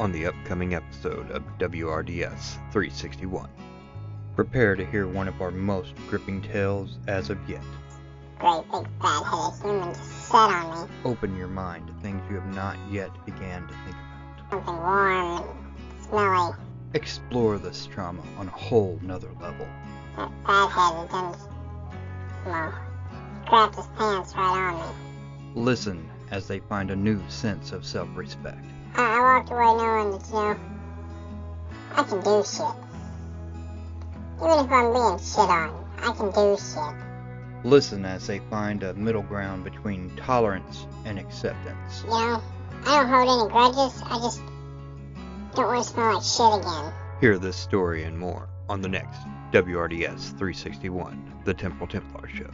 on the upcoming episode of WRDS 361. Prepare to hear one of our most gripping tales as of yet. Great big fat headed human just sat on me. Open your mind to things you have not yet began to think about. Something warm and smelly. Explore this trauma on a whole nother level. That fat headed done well, grabbed his pants right on me. Listen as they find a new sense of self respect. I, I walked away knowing that, you know, I can do shit. Even if I'm being shit on, I can do shit. Listen as they find a middle ground between tolerance and acceptance. You know, I don't hold any grudges. I just don't want to smell like shit again. Hear this story and more on the next WRDS 361, The Temple Templar Show.